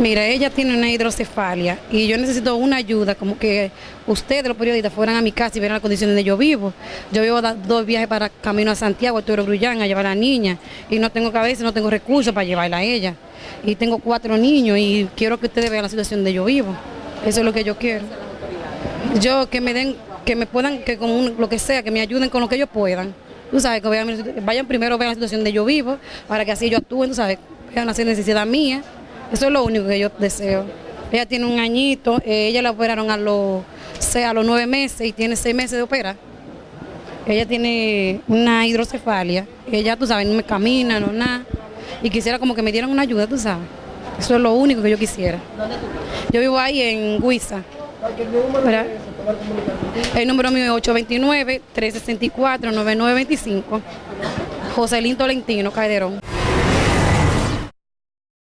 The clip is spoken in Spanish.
Mira, ella tiene una hidrocefalia y yo necesito una ayuda, como que ustedes, los periodistas, fueran a mi casa y vieran las condiciones donde yo vivo. Yo vivo dos viajes para camino a Santiago, a Toro Grullán, a llevar a la niña y no tengo cabeza, no tengo recursos para llevarla a ella. Y tengo cuatro niños y quiero que ustedes vean la situación donde yo vivo. Eso es lo que yo quiero. Yo que me den, que me puedan, que con un- lo que sea, que me ayuden con lo que ellos puedan. Tú sabes, que vayan primero, vean la situación donde yo vivo, para que así ellos actúen, tú sabes, vean la necesidad mía. Eso es lo único que yo deseo. Ella tiene un añito, eh, ella la operaron a los, a los nueve meses y tiene seis meses de operar. Ella tiene una hidrocefalia, ella, tú sabes, no me camina, no nada. Y quisiera como que me dieran una ayuda, tú sabes. Eso es lo único que yo quisiera. Yo vivo ahí en Huiza. El número mío es 829-364-9925. Joselín Tolentino Calderón.